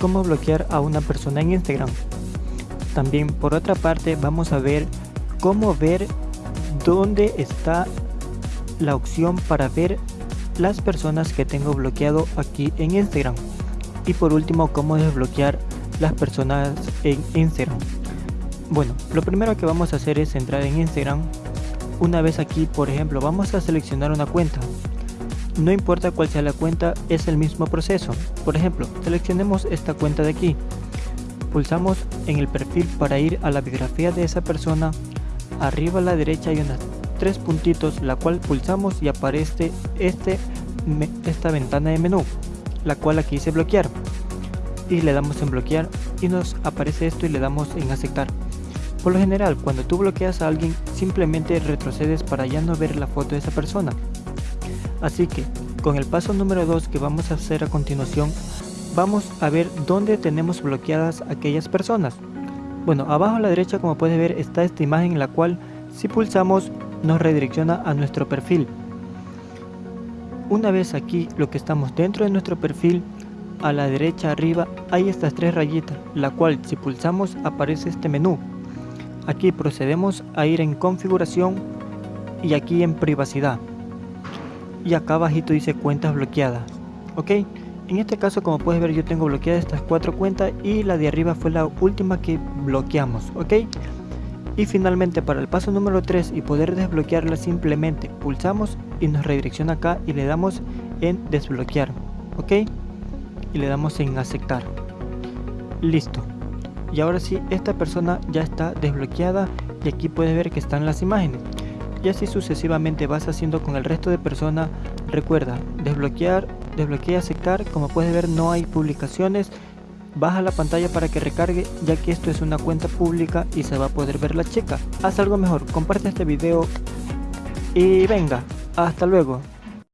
cómo bloquear a una persona en Instagram. También por otra parte vamos a ver cómo ver dónde está la opción para ver las personas que tengo bloqueado aquí en Instagram. Y por último cómo desbloquear las personas en Instagram. Bueno, lo primero que vamos a hacer es entrar en Instagram. Una vez aquí, por ejemplo, vamos a seleccionar una cuenta. No importa cuál sea la cuenta, es el mismo proceso. Por ejemplo, seleccionemos esta cuenta de aquí. Pulsamos en el perfil para ir a la biografía de esa persona. Arriba a la derecha hay unas tres puntitos, la cual pulsamos y aparece este, esta ventana de menú, la cual aquí dice bloquear. Y le damos en bloquear y nos aparece esto y le damos en aceptar. Por lo general, cuando tú bloqueas a alguien, simplemente retrocedes para ya no ver la foto de esa persona. Así que, con el paso número 2 que vamos a hacer a continuación, vamos a ver dónde tenemos bloqueadas aquellas personas. Bueno, abajo a la derecha como puedes ver está esta imagen en la cual si pulsamos nos redirecciona a nuestro perfil. Una vez aquí lo que estamos dentro de nuestro perfil, a la derecha arriba hay estas tres rayitas, la cual si pulsamos aparece este menú. Aquí procedemos a ir en configuración y aquí en privacidad. Y acá abajito dice cuentas bloqueadas. Ok, en este caso como puedes ver yo tengo bloqueadas estas cuatro cuentas y la de arriba fue la última que bloqueamos. Ok, y finalmente para el paso número 3 y poder desbloquearla simplemente pulsamos y nos redirecciona acá y le damos en desbloquear. Ok, y le damos en aceptar. Listo y ahora sí esta persona ya está desbloqueada y aquí puedes ver que están las imágenes y así sucesivamente vas haciendo con el resto de personas. Recuerda desbloquear y aceptar. Como puedes ver no hay publicaciones. Baja la pantalla para que recargue ya que esto es una cuenta pública y se va a poder ver la chica haz algo mejor comparte este video y venga. Hasta luego